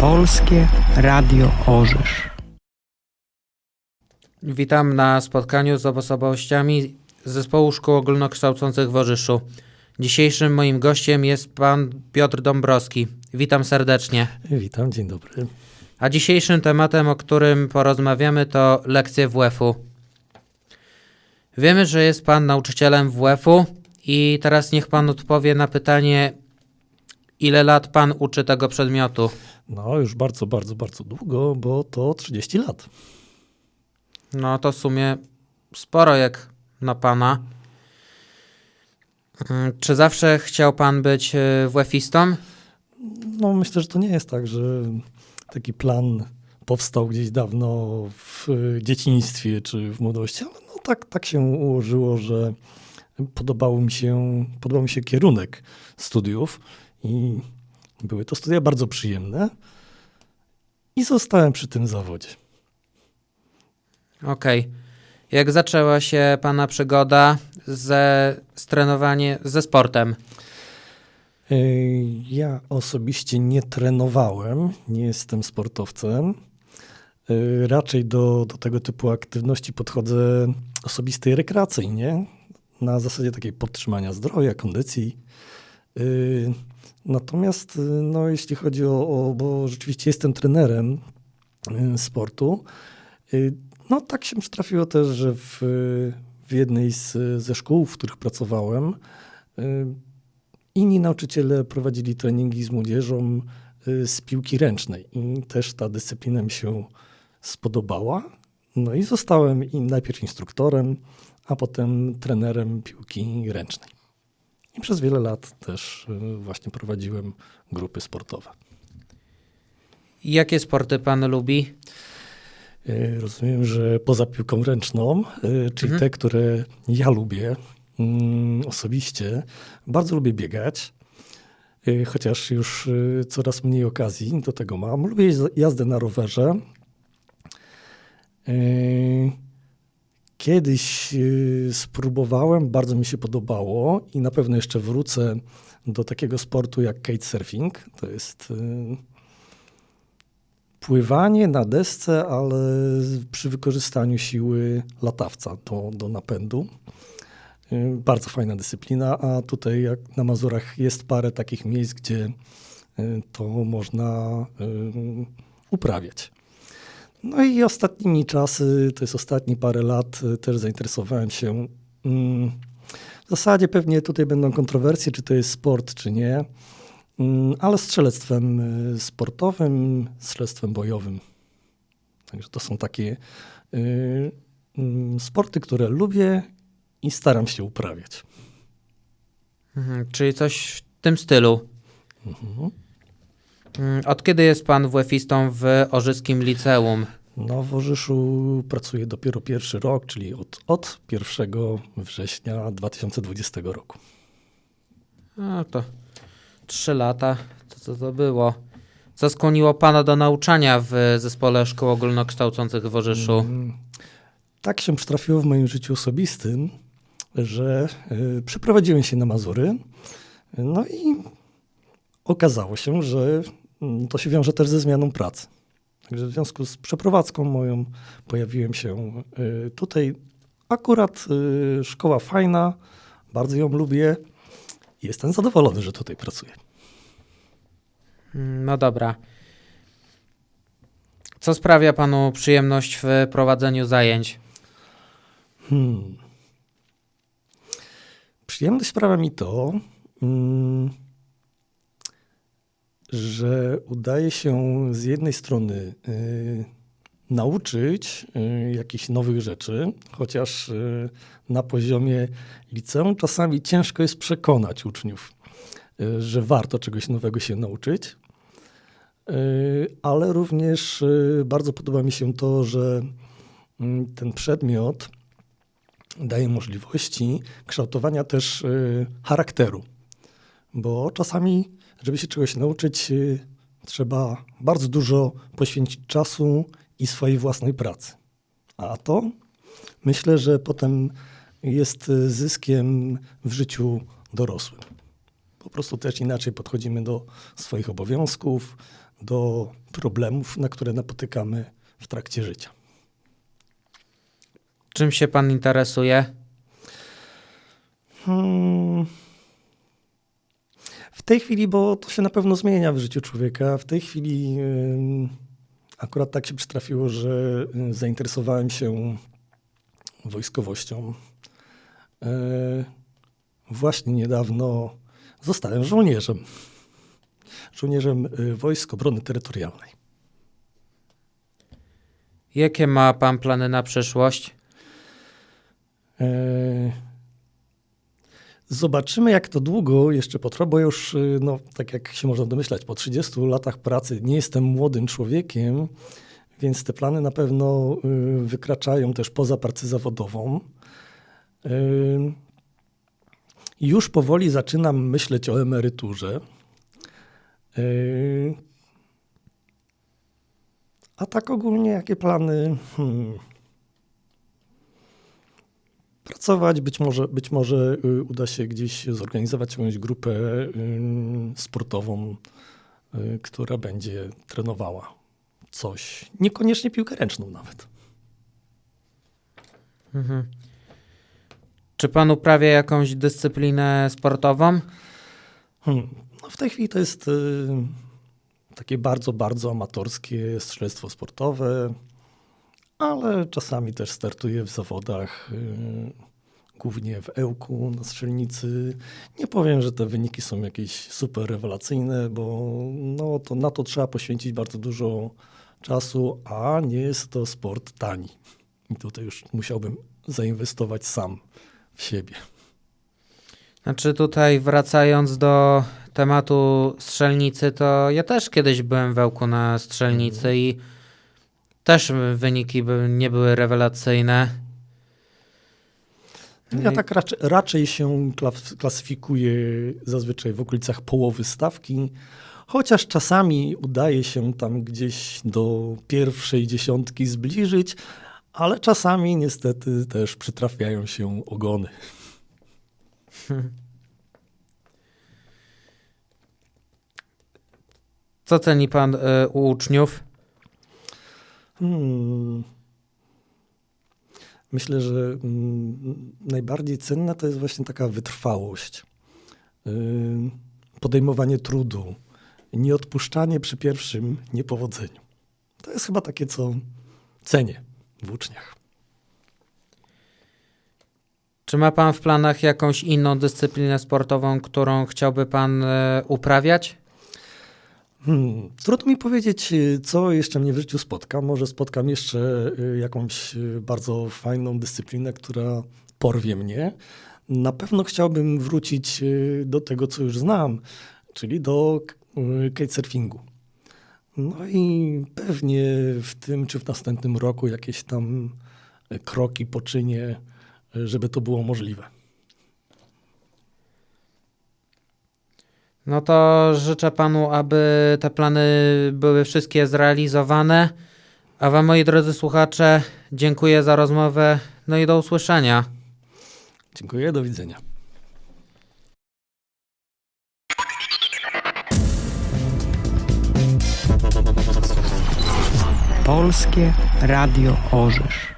Polskie Radio Orzysz. Witam na spotkaniu z osobowościami Zespołu Szkół Ogólnokształcących w Orzyszu. Dzisiejszym moim gościem jest pan Piotr Dąbrowski. Witam serdecznie. Witam, dzień dobry. A dzisiejszym tematem, o którym porozmawiamy, to lekcje WF-u. Wiemy, że jest pan nauczycielem WF-u i teraz niech pan odpowie na pytanie, ile lat pan uczy tego przedmiotu? No, już bardzo, bardzo, bardzo długo, bo to 30 lat. No to w sumie sporo jak na pana. Mm, Czy zawsze chciał pan być y, WF-istą? No, myślę, że to nie jest tak, że taki plan powstał gdzieś dawno w dzieciństwie czy w młodości, ale no tak, tak się ułożyło, że podobał mi się, podobał mi się kierunek studiów i były to studia bardzo przyjemne i zostałem przy tym zawodzie. Okej. Jak zaczęła się pana przygoda ze z trenowanie, ze sportem? Ej, Ja osobiście nie trenowałem, nie jestem sportowcem. Ej, Raczej do, do tego typu aktywności podchodzę osobistej rekreacyjnie, na zasadzie takiej podtrzymania zdrowia, kondycji. Natomiast y, no, jeśli chodzi o, o, bo rzeczywiście jestem trenerem y, sportu, y, no tak się przytrafiło też, że w, w jednej z, ze szkół, w których pracowałem, Inni nauczyciele prowadzili treningi z młodzieżą z piłki ręcznej i też ta dyscyplina mi się spodobała. No i zostałem najpierw instruktorem, a potem trenerem piłki ręcznej. I przez wiele lat też y, właśnie prowadziłem grupy sportowe. Jakie sporty pan lubi? Y, Rozumiem, że poza piłką ręczną, y, czyli Mhm. te, które ja lubię mm, osobiście, bardzo lubię biegać, chociaż już coraz mniej okazji do tego mam. Lubię jaz- jazdę na rowerze. Kiedyś y, spróbowałem, bardzo mi się podobało i na pewno jeszcze wrócę do takiego sportu jak kitesurfing. To jest y, pływanie na desce, ale przy wykorzystaniu siły latawca do, do napędu. Y, Bardzo fajna dyscyplina, a tutaj jak na Mazurach jest parę takich miejsc, gdzie to można uprawiać. No i ostatnimi czasy, to jest ostatnie parę lat, y, też zainteresowałem się. mm, W zasadzie pewnie tutaj będą kontrowersje, czy to jest sport, czy nie, mm, ale strzelectwem y, sportowym, strzelectwem bojowym. Także to są takie y, mm, sporty, które lubię i staram się uprawiać. Mhm, czyli coś w tym stylu. Mhm. Mm, Od kiedy jest pan WF-istą w Orzyskim Liceum? No, w Orzyszu pracuję dopiero pierwszy rok, czyli od, od 1 września 2020 roku. No to trzy lata. Co to, to było? Co skłoniło pana do nauczania w Zespole Szkół Ogólnokształcących w Orzyszu? Mm, Tak się przytrafiło w moim życiu osobistym, że y, przeprowadziłem się na Mazury. No i okazało się, że mm, to się wiąże też ze zmianą pracy. Także w związku z przeprowadzką moją pojawiłem się y, tutaj. Akurat y, szkoła fajna, bardzo ją lubię jestem zadowolony, że tutaj pracuję. Mm, No dobra. Co sprawia panu przyjemność w prowadzeniu zajęć? Hmm. Przyjemność sprawia mi to, mm, że udaje się z jednej strony y, nauczyć y, jakichś nowych rzeczy, chociaż y, na poziomie liceum czasami ciężko jest przekonać uczniów, y, że warto czegoś nowego się nauczyć. Y, Ale również y, bardzo podoba mi się to, że mm, ten przedmiot daje możliwości kształtowania też charakteru. Bo czasami, żeby się czegoś nauczyć, y, trzeba bardzo dużo poświęcić czasu i swojej własnej pracy. A to myślę, że potem jest y, zyskiem w życiu dorosłym. Po prostu też inaczej podchodzimy do swoich obowiązków, do problemów, na które napotykamy w trakcie życia. Czym się pan interesuje? Hmm. W tej chwili, bo to się na pewno zmienia w życiu człowieka, w tej chwili akurat tak się przytrafiło, że zainteresowałem się wojskowością. E, Właśnie niedawno zostałem żołnierzem. Żołnierzem y, Wojsk Obrony Terytorialnej. Jakie ma pan plany na przyszłość? Zobaczymy, jak to długo jeszcze potrwa, bo już, y, no, tak jak się można domyślać, po 30 latach pracy nie jestem młodym człowiekiem, więc te plany na pewno y, wykraczają też poza pracę zawodową. Y, Już powoli zaczynam myśleć o emeryturze. A tak ogólnie, jakie plany? Hmm pracować. Być może, być może y, uda się gdzieś zorganizować jakąś grupę y, sportową, y, która będzie trenowała coś. Niekoniecznie piłkę ręczną nawet. Mhm. Czy pan uprawia jakąś dyscyplinę sportową? Hmm. No w tej chwili to jest y, takie bardzo, bardzo amatorskie strzelectwo sportowe, ale czasami też startuję w zawodach, y, głównie w Ełku na strzelnicy. Nie powiem, że te wyniki są jakieś super rewelacyjne, bo no, to na to trzeba poświęcić bardzo dużo czasu, a nie jest to sport tani. I tutaj już musiałbym zainwestować sam w siebie. Znaczy tutaj wracając do tematu strzelnicy, to ja też kiedyś byłem w Ełku na strzelnicy i też wyniki nie były rewelacyjne. Ja tak raczej, raczej się klas- klasyfikuję zazwyczaj w okolicach połowy stawki, chociaż czasami udaje się tam gdzieś do pierwszej dziesiątki zbliżyć, ale czasami niestety też przytrafiają się ogony. Co ceni pan y, u uczniów? Hmm. Myślę, że mm, najbardziej cenna to jest właśnie taka wytrwałość, Yy, podejmowanie trudu, nieodpuszczanie przy pierwszym niepowodzeniu. To jest chyba takie, co cenię w uczniach. Czy ma pan w planach jakąś inną dyscyplinę sportową, którą chciałby pan y, uprawiać? Hmm, trudno mi powiedzieć, y, co jeszcze mnie w życiu spotka. Może spotkam jeszcze y, jakąś y, bardzo fajną dyscyplinę, która porwie mnie. Na pewno chciałbym wrócić do tego, co już znam, czyli do kitesurfingu. No i pewnie w tym czy w następnym roku jakieś tam kroki poczynię, żeby to było możliwe. No to życzę panu, aby te plany były wszystkie zrealizowane. A wam, moi drodzy słuchacze, dziękuję za rozmowę. No i do usłyszenia. Dziękuję, do widzenia. Polskie Radio Orzysz.